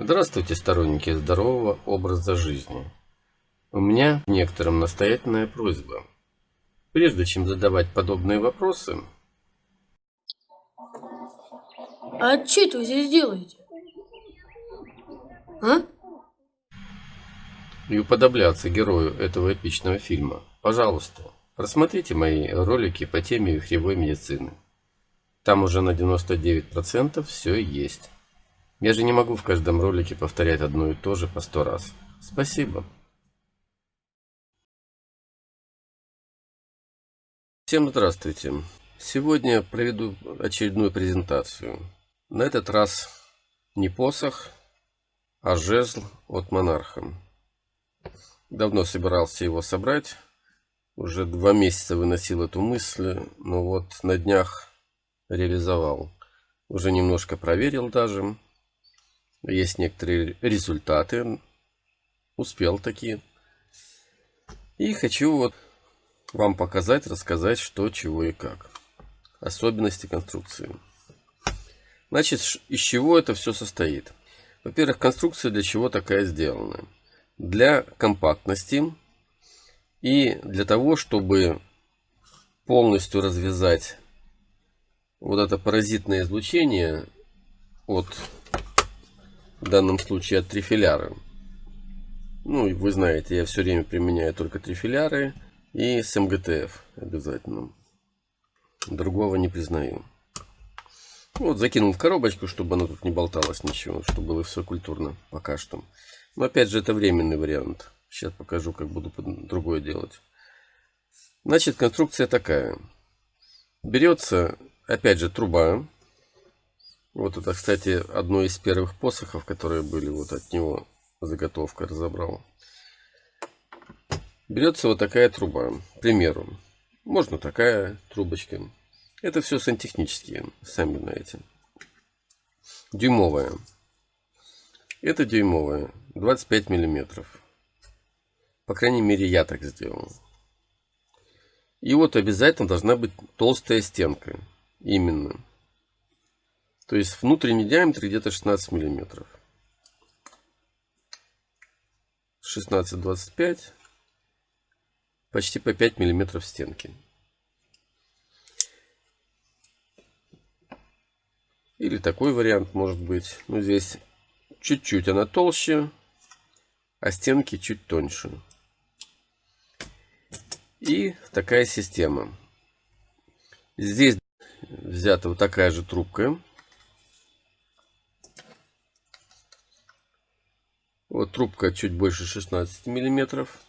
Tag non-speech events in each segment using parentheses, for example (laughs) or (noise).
Здравствуйте, сторонники здорового образа жизни. У меня некоторым настоятельная просьба. Прежде чем задавать подобные вопросы... А что вы здесь делаете? А? И уподобляться герою этого эпичного фильма, пожалуйста, просмотрите мои ролики по теме вихревой медицины. Там уже на 99% все есть. Я же не могу в каждом ролике повторять одно и то же по сто раз. Спасибо. Всем здравствуйте. Сегодня проведу очередную презентацию. На этот раз не посох, а жезл от монарха. Давно собирался его собрать. Уже два месяца выносил эту мысль, но вот на днях реализовал. Уже немножко проверил даже. Есть некоторые результаты. Успел такие. И хочу вот вам показать, рассказать, что, чего и как. Особенности конструкции. Значит, из чего это все состоит? Во-первых, конструкция для чего такая сделана? Для компактности и для того, чтобы полностью развязать вот это паразитное излучение от в данном случае от трифиляра. Ну, вы знаете, я все время применяю только трифиляры и с МГТФ обязательно. Другого не признаю. Вот, закинул в коробочку, чтобы она тут не болталась ничего, чтобы было все культурно пока что. Но опять же, это временный вариант. Сейчас покажу, как буду другое делать. Значит, конструкция такая. Берется, опять же, труба вот это, кстати, одно из первых посохов, которые были вот от него заготовка разобрал. Берется вот такая труба, к примеру. Можно такая трубочка. Это все сантехнические, сами знаете. Дюймовая. Это дюймовая, 25 миллиметров. По крайней мере, я так сделал. И вот обязательно должна быть толстая стенка. Именно. То есть внутренний диаметр где-то 16 миллиметров. 16-25. Почти по 5 миллиметров стенки. Или такой вариант может быть. Ну, здесь чуть-чуть она толще, а стенки чуть тоньше. И такая система. Здесь взята вот такая же трубка. Вот трубка чуть больше 16 миллиметров.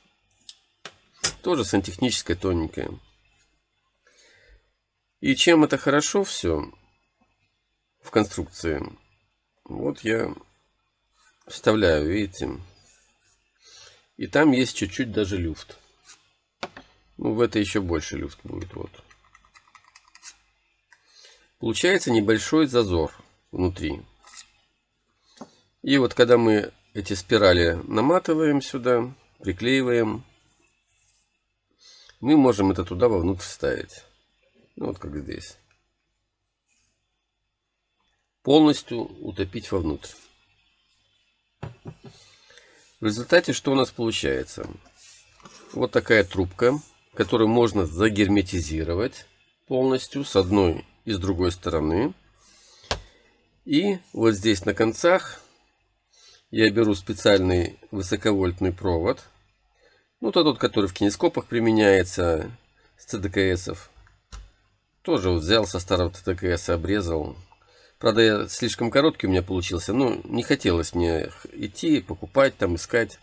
Тоже сантехническая, тоненькая. И чем это хорошо все в конструкции? Вот я вставляю, видите? И там есть чуть-чуть даже люфт. Ну, в это еще больше люфт будет. Вот. Получается небольшой зазор внутри. И вот когда мы эти спирали наматываем сюда, приклеиваем. Мы можем это туда вовнутрь вставить. Ну, вот как здесь. Полностью утопить вовнутрь. В результате что у нас получается? Вот такая трубка, которую можно загерметизировать полностью с одной и с другой стороны. И вот здесь на концах я беру специальный высоковольтный провод. Ну, тот, который в кинескопах применяется с ЦДКСов. Тоже вот взял со старого ЦДКС, обрезал. Правда, я слишком короткий у меня получился. Ну, не хотелось мне идти, покупать, там искать.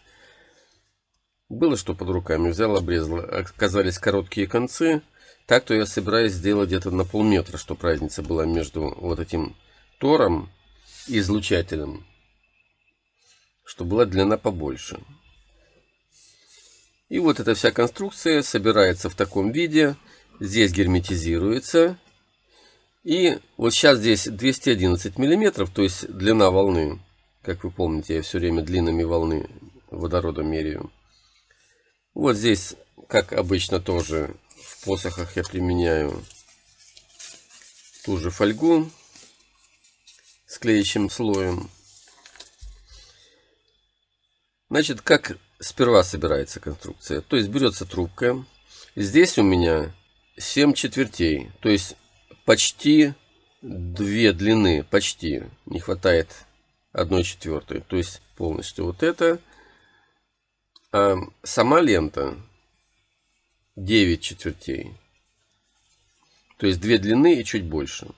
Было что под руками. Взял, обрезал. Оказались короткие концы. Так-то я собираюсь сделать где-то на полметра, чтобы разница была между вот этим тором и излучателем чтобы была длина побольше. И вот эта вся конструкция собирается в таком виде. Здесь герметизируется. И вот сейчас здесь 211 миллиметров, то есть длина волны. Как вы помните, я все время длинами волны водорода меряю. Вот здесь, как обычно тоже в посохах я применяю ту же фольгу с клеящим слоем. Значит, как сперва собирается конструкция? То есть берется трубка. Здесь у меня 7 четвертей. То есть почти две длины. Почти. Не хватает одной четвертой. То есть полностью вот это. А сама лента 9 четвертей. То есть две длины и чуть больше.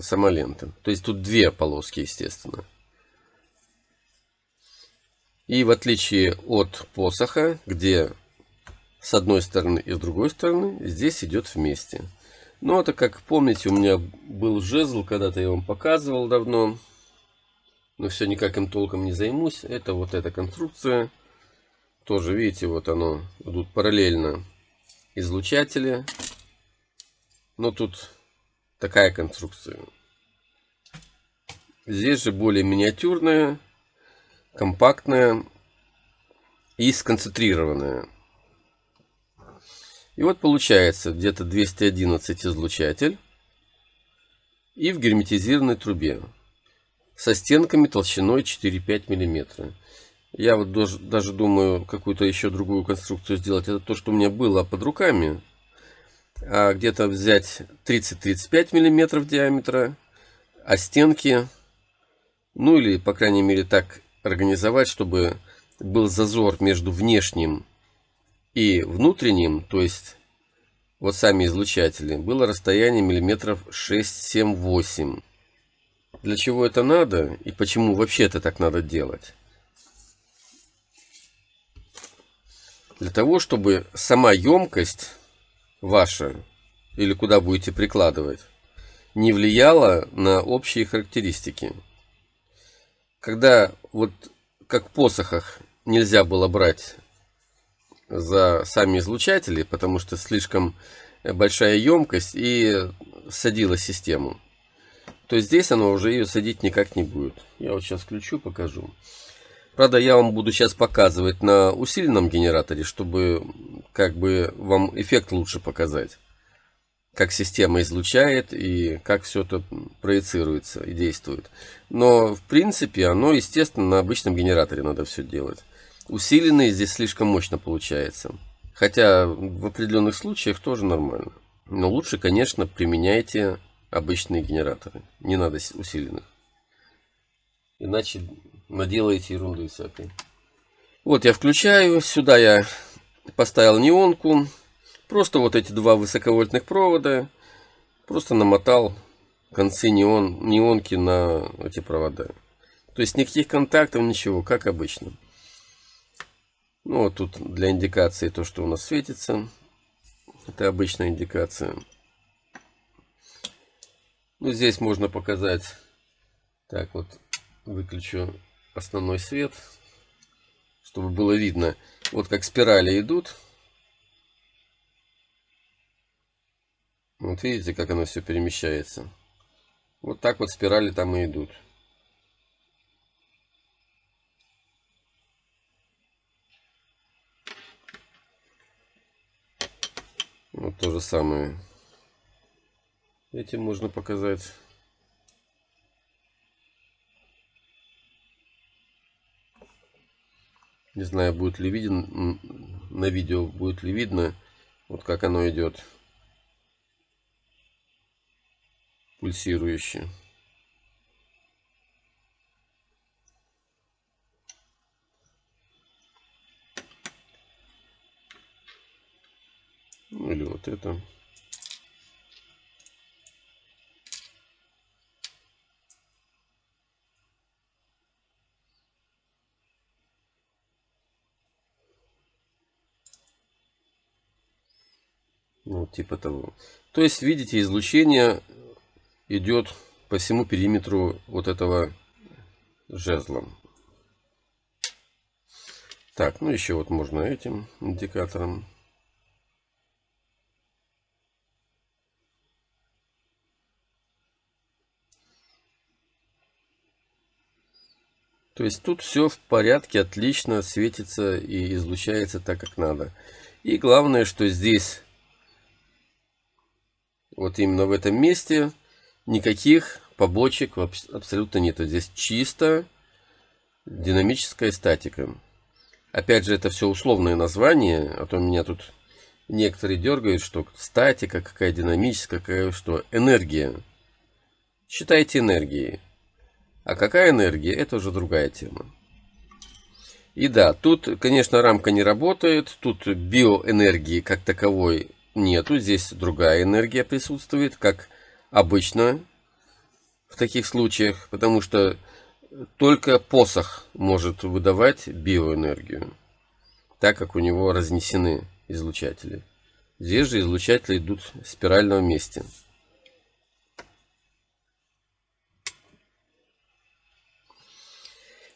Сама лента. То есть тут две полоски, естественно. И в отличие от посоха, где с одной стороны и с другой стороны, здесь идет вместе. Ну, это, как помните, у меня был жезл, когда-то я вам показывал давно. Но все никак им толком не займусь. Это вот эта конструкция. Тоже, видите, вот оно идут параллельно излучатели. Но тут такая конструкция. Здесь же более миниатюрная компактная и сконцентрированная. И вот получается где-то 211 излучатель и в герметизированной трубе со стенками толщиной 4-5 мм. Я вот даже, даже думаю какую-то еще другую конструкцию сделать. Это то, что у меня было под руками. А где-то взять 30-35 мм диаметра, а стенки, ну или по крайней мере так организовать, чтобы был зазор между внешним и внутренним, то есть вот сами излучатели, было расстояние миллиметров 6-7-8. Для чего это надо и почему вообще это так надо делать? Для того, чтобы сама емкость ваша, или куда будете прикладывать, не влияла на общие характеристики. Когда вот как в посохах нельзя было брать за сами излучатели, потому что слишком большая емкость и садила систему. То здесь оно уже ее садить никак не будет. Я вот сейчас включу, покажу. Правда, я вам буду сейчас показывать на усиленном генераторе, чтобы как бы вам эффект лучше показать как система излучает и как все это проецируется и действует. Но в принципе оно, естественно, на обычном генераторе надо все делать. Усиленный здесь слишком мощно получается. Хотя в определенных случаях тоже нормально. Но лучше, конечно, применяйте обычные генераторы. Не надо усиленных. Иначе наделаете ерунды всякой. Вот я включаю. Сюда я поставил неонку. Просто вот эти два высоковольтных провода. Просто намотал концы неон, неонки на эти провода. То есть никаких контактов, ничего, как обычно. Ну вот тут для индикации то, что у нас светится. Это обычная индикация. Ну здесь можно показать. Так вот, выключу основной свет, чтобы было видно. Вот как спирали идут. Вот видите, как оно все перемещается. Вот так вот спирали там и идут. Вот то же самое. Этим можно показать. Не знаю, будет ли виден на видео, будет ли видно, вот как оно идет. Пульсирующее. Ну или вот это. Ну, типа того. То есть, видите, излучение идет по всему периметру вот этого жезла. Так, ну еще вот можно этим индикатором. То есть тут все в порядке, отлично светится и излучается так, как надо. И главное, что здесь, вот именно в этом месте, никаких побочек абсолютно нету. Здесь чисто, динамическая статика. Опять же, это все условные названия, а то меня тут некоторые дергают, что статика, какая динамическая, какая что. Энергия. Считайте энергией. А какая энергия, это уже другая тема. И да, тут, конечно, рамка не работает, тут биоэнергии как таковой нету, здесь другая энергия присутствует, как обычно в таких случаях, потому что только посох может выдавать биоэнергию, так как у него разнесены излучатели. Здесь же излучатели идут в спиральном месте.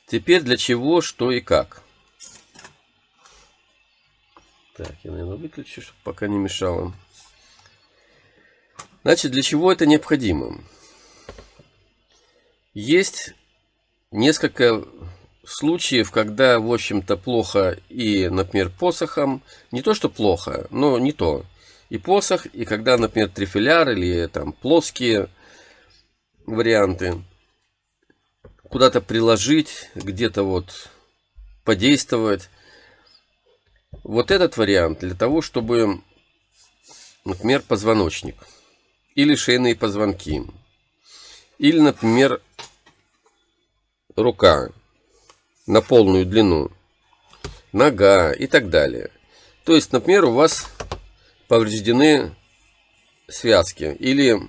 Теперь для чего, что и как. Так, я, наверное, выключу, чтобы пока не мешало. Значит, для чего это необходимо? Есть несколько случаев, когда, в общем-то, плохо и, например, посохом. Не то, что плохо, но не то. И посох, и когда, например, трифиляр или там плоские варианты куда-то приложить, где-то вот подействовать. Вот этот вариант для того, чтобы, например, позвоночник или шейные позвонки, или, например, рука на полную длину, нога и так далее. То есть, например, у вас повреждены связки или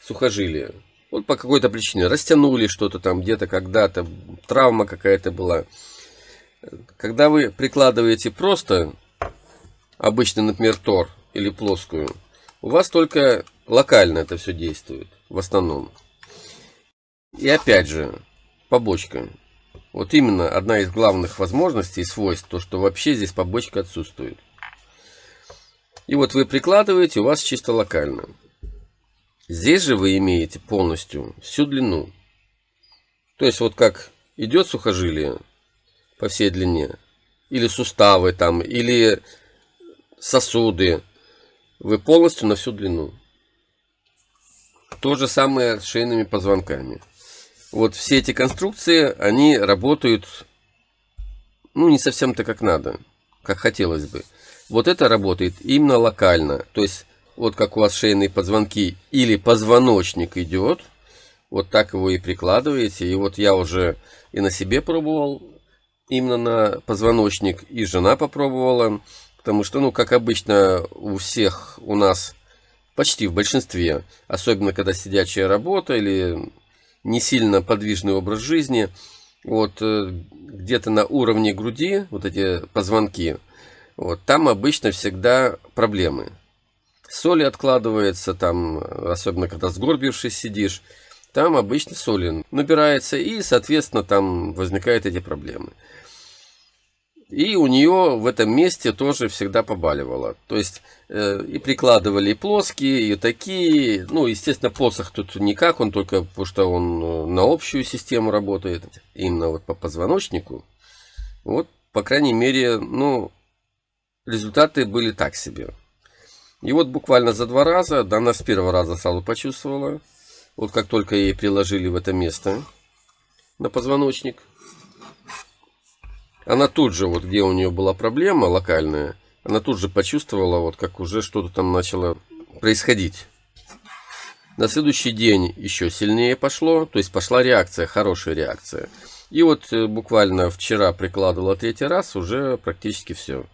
сухожилия. Вот по какой-то причине растянули что-то там где-то когда-то, травма какая-то была. Когда вы прикладываете просто обычный, например, тор или плоскую, у вас только локально это все действует в основном. И опять же, побочка. Вот именно одна из главных возможностей и свойств, то что вообще здесь побочка отсутствует. И вот вы прикладываете, у вас чисто локально. Здесь же вы имеете полностью всю длину. То есть вот как идет сухожилие по всей длине, или суставы там, или сосуды, вы полностью на всю длину. То же самое с шейными позвонками. Вот все эти конструкции, они работают, ну, не совсем-то как надо, как хотелось бы. Вот это работает именно локально. То есть вот как у вас шейные позвонки или позвоночник идет, вот так его и прикладываете. И вот я уже и на себе пробовал, именно на позвоночник, и жена попробовала. Потому что, ну, как обычно у всех у нас, почти в большинстве, особенно когда сидячая работа или не сильно подвижный образ жизни, вот э, где-то на уровне груди, вот эти позвонки, вот там обычно всегда проблемы соли откладывается, там, особенно когда сгорбившись сидишь, там обычно соли набирается, и, соответственно, там возникают эти проблемы. И у нее в этом месте тоже всегда побаливало. То есть э, и прикладывали и плоские, и такие. Ну, естественно, посох тут никак, он только потому что он э, на общую систему работает. Именно вот по позвоночнику. Вот, по крайней мере, ну, результаты были так себе. И вот буквально за два раза, да она с первого раза сразу почувствовала. Вот как только ей приложили в это место на позвоночник. Она тут же, вот где у нее была проблема локальная, она тут же почувствовала, вот как уже что-то там начало происходить. На следующий день еще сильнее пошло, то есть пошла реакция, хорошая реакция. И вот э, буквально вчера прикладывала третий раз, уже практически все.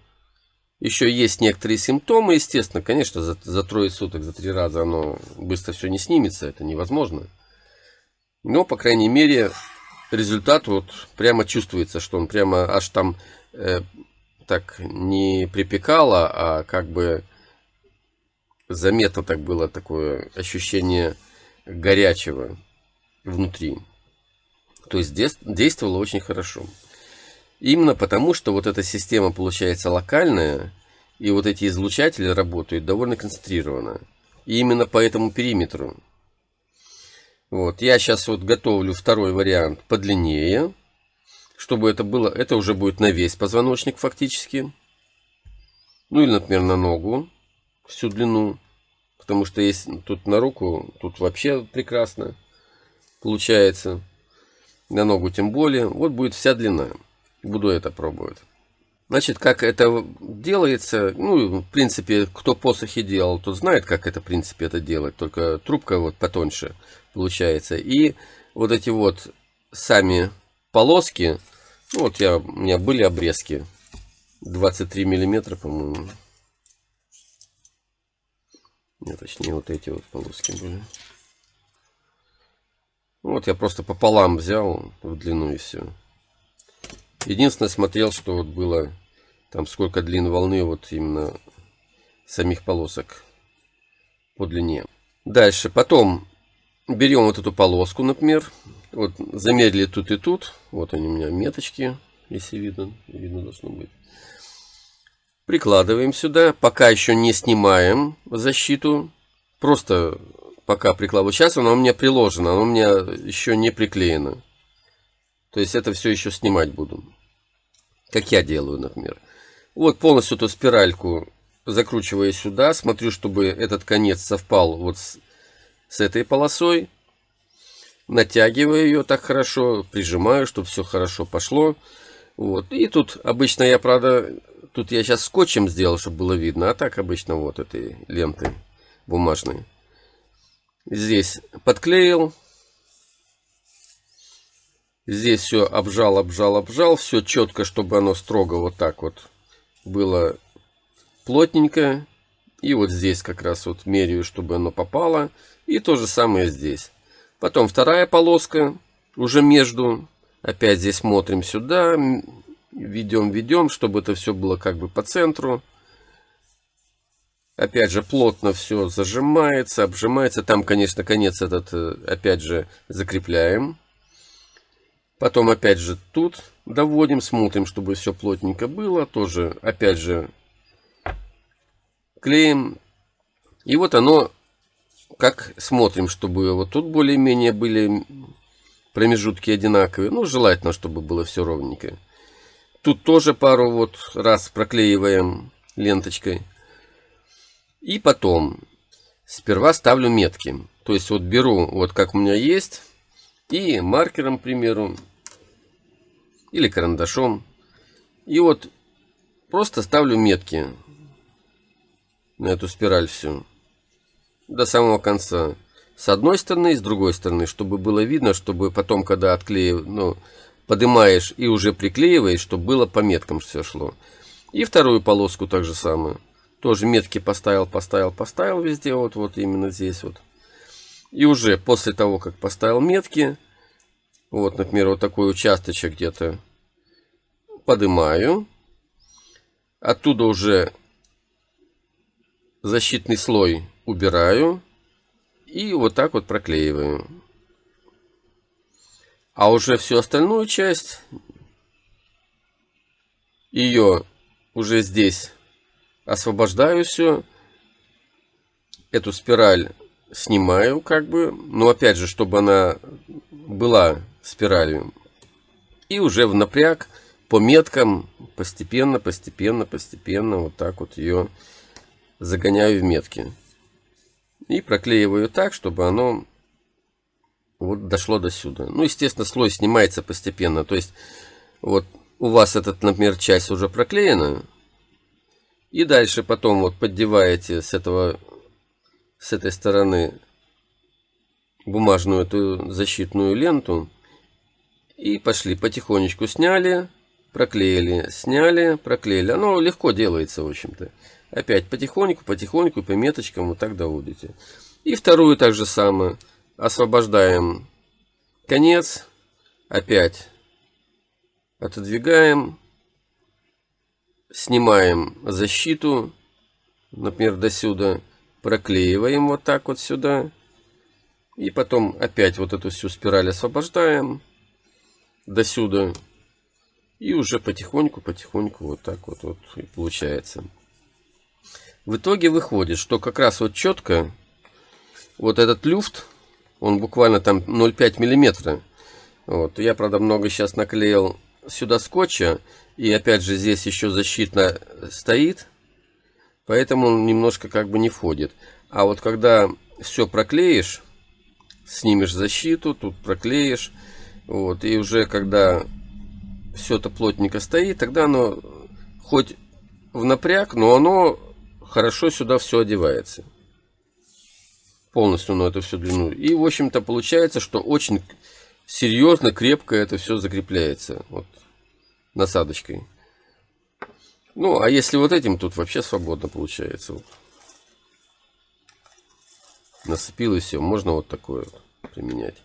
Еще есть некоторые симптомы, естественно. Конечно, за, за трое суток, за три раза оно быстро все не снимется, это невозможно. Но, по крайней мере, результат вот прямо чувствуется, что он прямо аж там э, так не припекало, а как бы заметно так было такое ощущение горячего внутри. То есть действовало очень хорошо. Именно потому, что вот эта система получается локальная, и вот эти излучатели работают довольно концентрированно. И именно по этому периметру. Вот, я сейчас вот готовлю второй вариант подлиннее, чтобы это было, это уже будет на весь позвоночник фактически. Ну или, например, на ногу всю длину. Потому что есть тут на руку, тут вообще прекрасно получается. на ногу тем более. Вот будет вся длина. Буду это пробовать. Значит, как это делается, ну, в принципе, кто посохи делал, тот знает, как это, в принципе, это делать. Только трубка вот потоньше получается. И вот эти вот сами полоски, ну, вот я, у меня были обрезки 23 миллиметра, по-моему. Нет, точнее, вот эти вот полоски были. Вот я просто пополам взял в длину и все. Единственное, смотрел, что вот было там сколько длин волны вот именно самих полосок по длине. Дальше, потом берем вот эту полоску, например, вот замерили тут и тут, вот они у меня меточки, если видно, видно должно быть. Прикладываем сюда, пока еще не снимаем защиту, просто пока прикладываю. Сейчас она у меня приложена, она у меня еще не приклеена. То есть это все еще снимать буду. Как я делаю, например. Вот полностью эту спиральку закручиваю сюда. Смотрю, чтобы этот конец совпал вот с, с этой полосой. Натягиваю ее так хорошо, прижимаю, чтобы все хорошо пошло. Вот. И тут обычно я, правда, тут я сейчас скотчем сделал, чтобы было видно. А так обычно вот этой лентой бумажной. Здесь подклеил. Здесь все обжал, обжал, обжал. Все четко, чтобы оно строго вот так вот было плотненько. И вот здесь как раз вот меряю, чтобы оно попало. И то же самое здесь. Потом вторая полоска уже между. Опять здесь смотрим сюда. Ведем, ведем, чтобы это все было как бы по центру. Опять же, плотно все зажимается, обжимается. Там, конечно, конец этот, э, опять же, закрепляем. Потом опять же тут доводим, смотрим, чтобы все плотненько было. Тоже опять же клеим. И вот оно, как смотрим, чтобы вот тут более-менее были промежутки одинаковые. Ну, желательно, чтобы было все ровненько. Тут тоже пару вот раз проклеиваем ленточкой. И потом сперва ставлю метки. То есть вот беру, вот как у меня есть, и маркером, к примеру, или карандашом. И вот просто ставлю метки на эту спираль всю до самого конца. С одной стороны и с другой стороны, чтобы было видно, чтобы потом, когда отклеив, ну, поднимаешь и уже приклеиваешь, чтобы было по меткам все шло. И вторую полоску так же самое. Тоже метки поставил, поставил, поставил везде, вот, вот именно здесь вот. И уже после того, как поставил метки, вот, например, вот такой участочек где-то поднимаю. Оттуда уже защитный слой убираю. И вот так вот проклеиваю. А уже всю остальную часть, ее уже здесь освобождаю все. Эту спираль снимаю как бы. Но опять же, чтобы она была спиралью. И уже в напряг по меткам постепенно, постепенно, постепенно вот так вот ее загоняю в метки. И проклеиваю так, чтобы оно вот дошло до сюда. Ну, естественно, слой снимается постепенно. То есть, вот у вас этот, например, часть уже проклеена. И дальше потом вот поддеваете с этого, с этой стороны бумажную эту защитную ленту. И пошли потихонечку сняли, проклеили, сняли, проклеили. Оно легко делается, в общем-то. Опять потихоньку, потихоньку, по меточкам вот так доводите. И вторую так же самое. Освобождаем конец. Опять отодвигаем. Снимаем защиту. Например, до сюда. Проклеиваем вот так вот сюда. И потом опять вот эту всю спираль освобождаем до сюда. И уже потихоньку, потихоньку вот так вот, вот и получается. В итоге выходит, что как раз вот четко вот этот люфт, он буквально там 0,5 миллиметра. Вот. Я, правда, много сейчас наклеил сюда скотча. И опять же здесь еще защитно стоит. Поэтому он немножко как бы не входит. А вот когда все проклеишь, снимешь защиту, тут проклеишь, Вот, и уже когда все это плотненько стоит, тогда оно хоть в напряг, но оно хорошо сюда все одевается. Полностью на эту всю длину. И, в общем-то, получается, что очень серьезно, крепко это все закрепляется. Вот, насадочкой. Ну, а если вот этим, тут вообще свободно получается. Вот. Насыпил и все. Можно вот такое вот применять.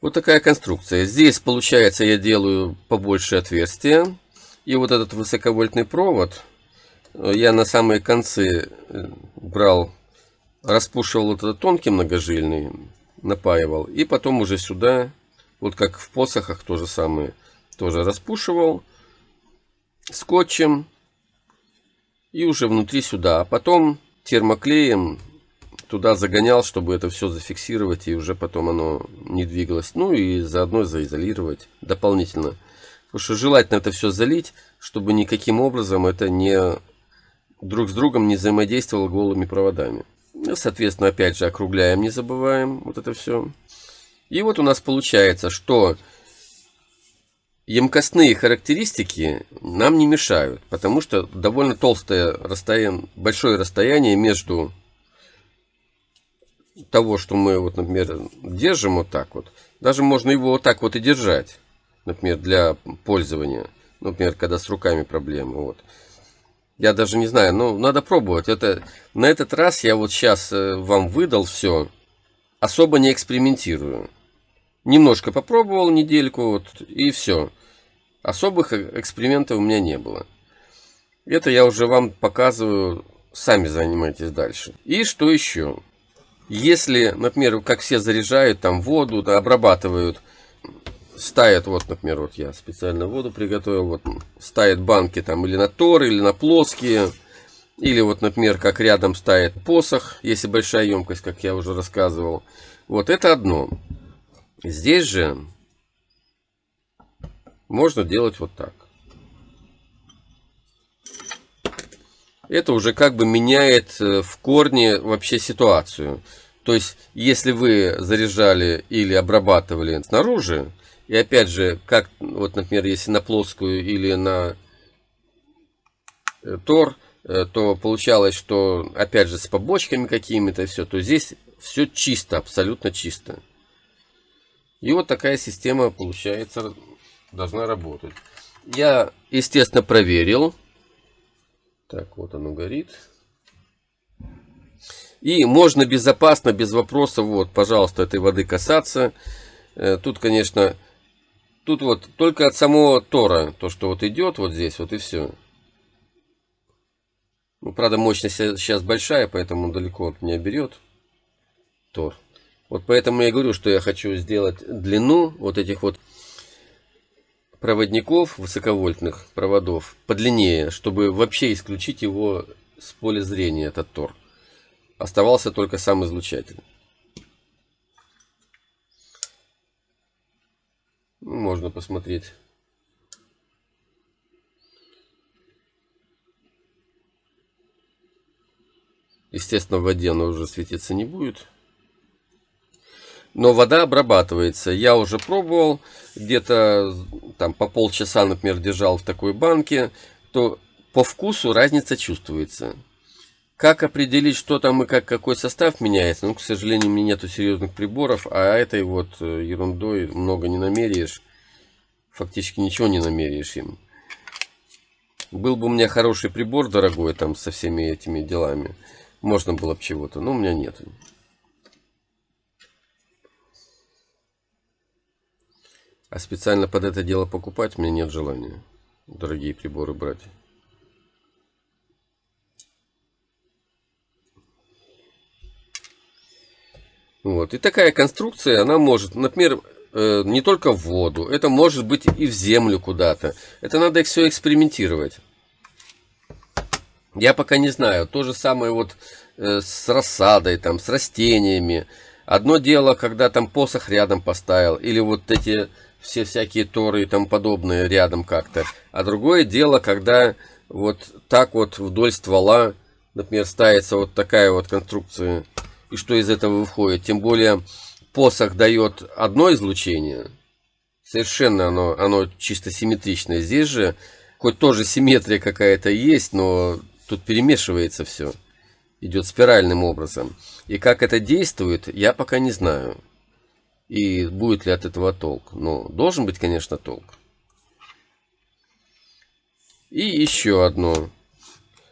Вот такая конструкция. Здесь, получается, я делаю побольше отверстия. И вот этот высоковольтный провод э, я на самые концы э, брал, распушивал вот этот тонкий многожильный, напаивал. И потом уже сюда, вот как в посохах то же самое, тоже распушивал скотчем и уже внутри сюда. А потом термоклеем туда загонял, чтобы это все зафиксировать и уже потом оно не двигалось. Ну и заодно заизолировать дополнительно. Потому что желательно это все залить, чтобы никаким образом это не друг с другом не взаимодействовало голыми проводами. Ну, соответственно, опять же, округляем, не забываем вот это все. И вот у нас получается, что емкостные характеристики нам не мешают, потому что довольно толстое расстояние, большое расстояние между того, что мы, вот, например, держим вот так вот. Даже можно его вот так вот и держать, например, для пользования. Например, когда с руками проблемы. Вот. Я даже не знаю, но надо пробовать. Это, на этот раз я вот сейчас э, вам выдал все, особо не экспериментирую. Немножко попробовал недельку, вот, и все. Особых экспериментов у меня не было. Это я уже вам показываю, сами занимайтесь дальше. И что еще? Если, например, как все заряжают там воду, обрабатывают, ставят, вот, например, вот я специально воду приготовил, вот ставят банки там или на тор, или на плоские, или вот, например, как рядом ставит посох, если большая емкость, как я уже рассказывал. Вот это одно. Здесь же можно делать вот так. Это уже как бы меняет э, в корне вообще ситуацию. То есть, если вы заряжали или обрабатывали снаружи, и опять же, как, вот, например, если на плоскую или на э, тор, э, то получалось, что, опять же, с побочками какими-то все, то здесь все чисто, абсолютно чисто. И вот такая система, получается, должна работать. Я, естественно, проверил. Так, вот оно горит. И можно безопасно, без вопросов, вот, пожалуйста, этой воды касаться. Э, тут, конечно, тут вот только от самого тора, то, что вот идет вот здесь, вот и все. Ну, правда, мощность сейчас большая, поэтому далеко от меня берет тор. Вот поэтому я говорю, что я хочу сделать длину вот этих вот проводников высоковольтных проводов подлиннее, чтобы вообще исключить его с поля зрения, этот тор. Оставался только сам излучатель. Ну, можно посмотреть. Естественно, в воде оно уже светиться не будет но вода обрабатывается. Я уже пробовал, где-то там по полчаса, например, держал в такой банке, то по вкусу разница чувствуется. Как определить, что там и как, какой состав меняется? Ну, к сожалению, у меня нету серьезных приборов, а этой вот э, ерундой много не намеряешь. Фактически ничего не намеряешь им. Был бы у меня хороший прибор дорогой там со всеми этими делами, можно было бы чего-то, но у меня нет. А специально под это дело покупать мне нет желания. Дорогие приборы брать. Вот. И такая конструкция, она может, например, э, не только в воду, это может быть и в землю куда-то. Это надо все экспериментировать. Я пока не знаю. То же самое вот э, с рассадой, там, с растениями. Одно дело, когда там посох рядом поставил, или вот эти все всякие торы и тому подобное рядом как-то. А другое дело, когда вот так вот вдоль ствола, например, ставится вот такая вот конструкция, и что из этого выходит. Тем более посох дает одно излучение, совершенно оно, оно чисто симметричное. Здесь же, хоть тоже симметрия какая-то есть, но тут перемешивается все. Идет спиральным образом. И как это действует, я пока не знаю. И будет ли от этого толк. Но должен быть, конечно, толк. И еще одно.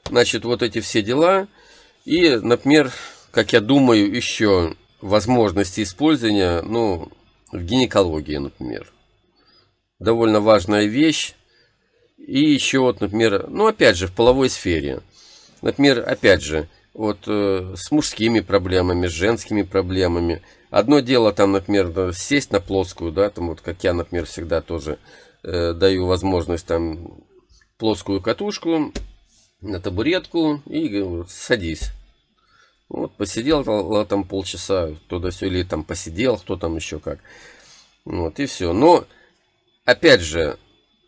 Значит, вот эти все дела. И, например, как я думаю, еще возможности использования, ну, в гинекологии, например. Довольно важная вещь. И еще вот, например, ну, опять же, в половой сфере. Например, опять же, вот э, с мужскими проблемами, с женскими проблемами. Одно дело там, например, сесть на плоскую, да, там вот как я, например, всегда тоже э, даю возможность там плоскую катушку на табуретку и говорю, садись. Вот посидел там полчаса, туда все или там посидел, кто там еще как. Вот и все. Но опять же,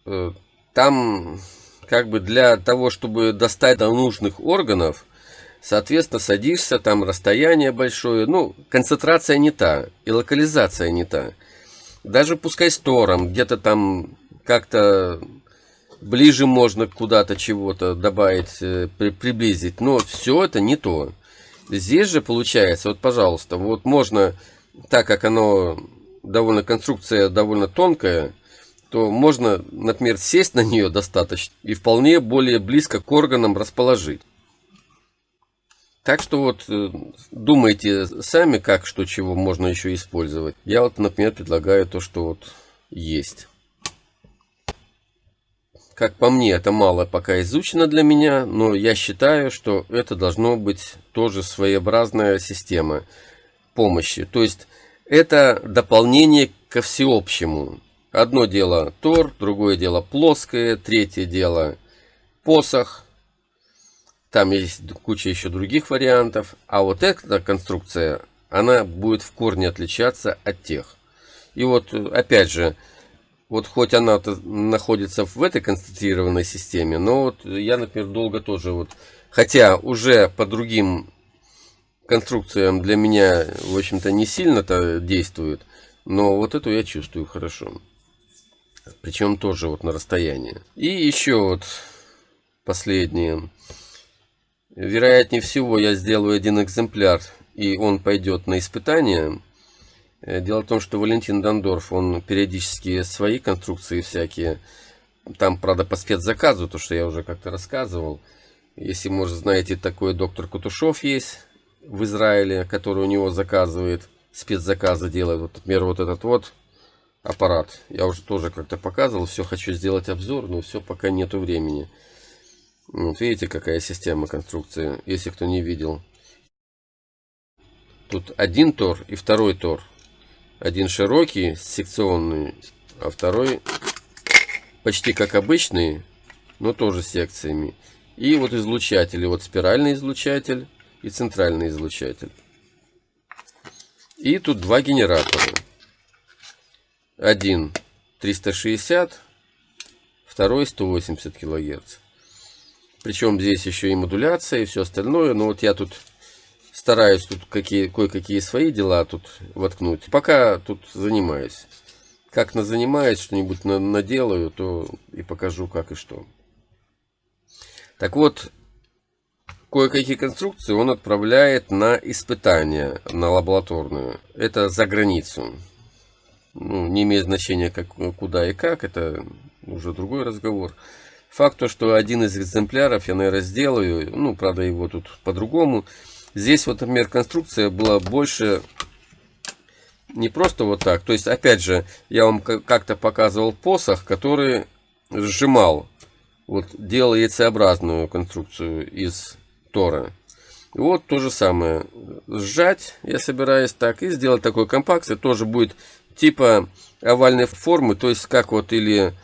э, там как бы для того, чтобы достать до нужных органов, соответственно, садишься, там расстояние большое, ну, концентрация не та, и локализация не та. Даже пускай с тором, где-то там как-то ближе можно куда-то чего-то добавить, э, при, приблизить, но все это не то. Здесь же получается, вот, пожалуйста, вот можно, так как оно довольно, конструкция довольно тонкая, то можно, например, сесть на нее достаточно и вполне более близко к органам расположить. Так что вот э, думайте сами, как, что, чего можно еще использовать. Я вот, например, предлагаю то, что вот есть. Как по мне, это мало пока изучено для меня, но я считаю, что это должно быть тоже своеобразная система помощи. То есть это дополнение ко всеобщему. Одно дело тор, другое дело плоское, третье дело посох. Там есть куча еще других вариантов. А вот эта конструкция, она будет в корне отличаться от тех. И вот опять же, вот хоть она находится в этой констатированной системе, но вот я, например, долго тоже вот, хотя уже по другим конструкциям для меня, в общем-то, не сильно-то действует, но вот эту я чувствую хорошо. Причем тоже вот на расстоянии. И еще вот последнее. Вероятнее всего я сделаю один экземпляр, и он пойдет на испытание. Э, дело в том, что Валентин Дондорф, он периодически свои конструкции всякие, там, правда, по спецзаказу, то, что я уже как-то рассказывал. Если, может, знаете, такой доктор Кутушов есть в Израиле, который у него заказывает, спецзаказы делает. Вот, например, вот этот вот аппарат. Я уже тоже как-то показывал, все хочу сделать обзор, но все пока нету времени. Вот видите, какая система конструкции, если кто не видел. Тут один тор и второй тор. Один широкий, секционный, а второй почти как обычный, но тоже секциями. И вот излучатели, вот спиральный излучатель и центральный излучатель. И тут два генератора. Один 360, второй 180 килогерц. Причем здесь еще и модуляция и все остальное. Но вот я тут стараюсь тут какие, кое-какие свои дела тут воткнуть. Пока тут занимаюсь. Как на занимаюсь, что-нибудь на, наделаю, то и покажу как и что. Так вот, кое-какие конструкции он отправляет на испытание, на лабораторную. Это за границу ну, не имеет значения как, куда и как, это уже другой разговор. Факт то, что один из экземпляров я, наверное, сделаю, ну, правда, его тут по-другому. Здесь вот, например, конструкция была больше не просто вот так. То есть, опять же, я вам как-то показывал посох, который сжимал, вот, делал яйцеобразную конструкцию из тора. вот то же самое. Сжать я собираюсь так и сделать такой компакт. Тоже будет типа овальной формы, то есть как вот или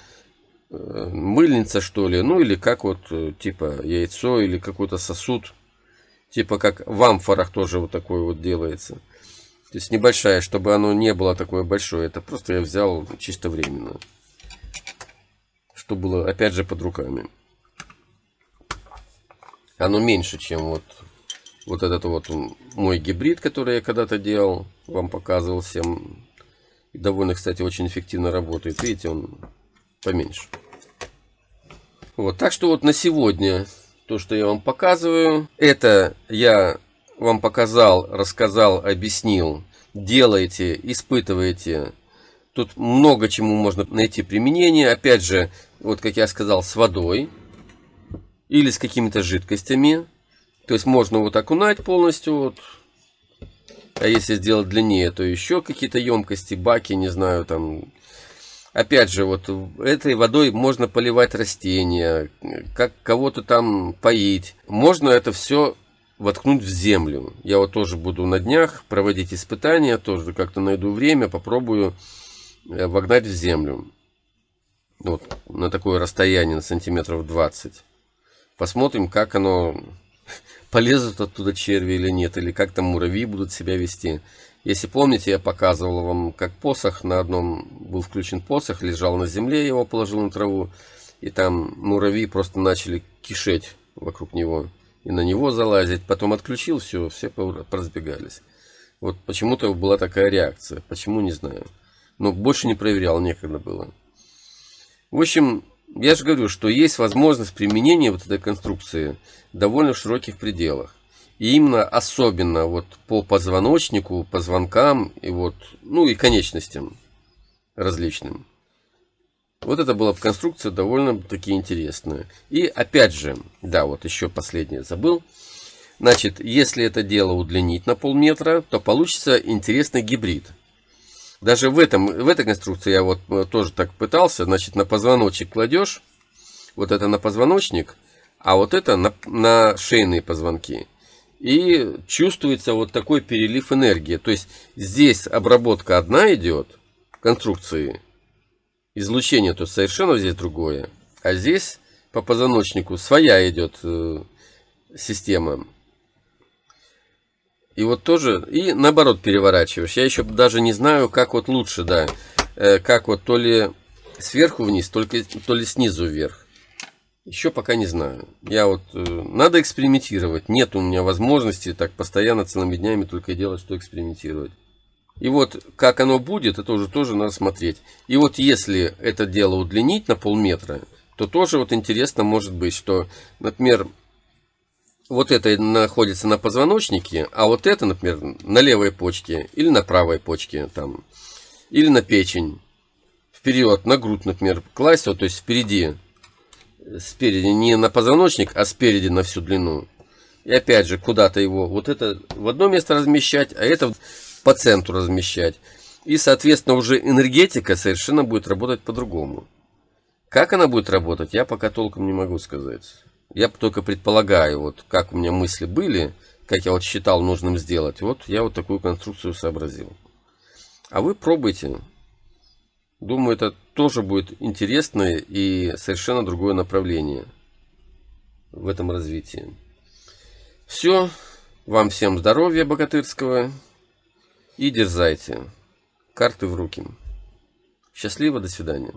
мыльница что ли, ну или как вот э, типа яйцо или какой-то сосуд, типа как в амфорах тоже вот такое вот делается. То есть небольшая, чтобы оно не было такое большое. Это просто я взял чисто временно. Что было, опять же, под руками. Оно меньше, чем вот Вот этот вот мой гибрид, который я когда-то делал, вам показывал всем. Довольно, кстати, очень эффективно работает. Видите, он поменьше. Вот, так что вот на сегодня то, что я вам показываю, это я вам показал, рассказал, объяснил. Делайте, испытывайте. Тут много чему можно найти применение. Опять же, вот как я сказал, с водой или с какими-то жидкостями. То есть можно вот окунать полностью. Вот. А если сделать длиннее, то еще какие-то емкости, баки, не знаю, там. Опять же, вот этой водой можно поливать растения, как кого-то там поить. Можно это все воткнуть в землю. Я вот тоже буду на днях проводить испытания, тоже как-то найду время, попробую э, вогнать в землю. Вот на такое расстояние, на сантиметров 20. Посмотрим, как оно (laughs) полезут оттуда черви или нет, или как там муравьи будут себя вести. Если помните, я показывал вам, как посох, на одном был включен посох, лежал на земле, его положил на траву, и там муравьи просто начали кишеть вокруг него и на него залазить. Потом отключил все, все поразбегались. Вот почему-то была такая реакция. Почему, не знаю. Но больше не проверял, некогда было. В общем, я же говорю, что есть возможность применения вот этой конструкции довольно в широких пределах. И именно особенно вот по позвоночнику, позвонкам и вот, ну и конечностям различным. Вот это была конструкция довольно-таки интересная. И опять же, да, вот еще последнее забыл. Значит, если это дело удлинить на полметра, то получится интересный гибрид. Даже в, этом, в этой конструкции я вот э, тоже так пытался. Значит, на позвоночник кладешь. Вот это на позвоночник. А вот это на, на шейные позвонки. И чувствуется вот такой перелив энергии. То есть здесь обработка одна идет конструкции излучение то совершенно здесь другое. А здесь по позвоночнику своя идет э, система. И вот тоже, и наоборот переворачиваешь. Я еще даже не знаю, как вот лучше, да. Э, как вот то ли сверху вниз, только, то ли снизу вверх. Еще пока не знаю. Я вот, э, надо экспериментировать. Нет у меня возможности так постоянно целыми днями только делать, что экспериментировать. И вот как оно будет, это уже тоже надо смотреть. И вот если это дело удлинить на полметра, то тоже вот интересно может быть, что, например, вот это находится на позвоночнике, а вот это, например, на левой почке или на правой почке, там, или на печень, вперед, на грудь, например, класть, вот, то есть впереди, спереди, не на позвоночник, а спереди на всю длину. И опять же, куда-то его, вот это в одно место размещать, а это по центру размещать. И, соответственно, уже энергетика совершенно будет работать по-другому. Как она будет работать, я пока толком не могу сказать. Я только предполагаю, вот как у меня мысли были, как я вот считал нужным сделать. Вот я вот такую конструкцию сообразил. А вы пробуйте. Думаю, это тоже будет интересное и совершенно другое направление в этом развитии. Все. Вам всем здоровья богатырского. И дерзайте. Карты в руки. Счастливо, до свидания.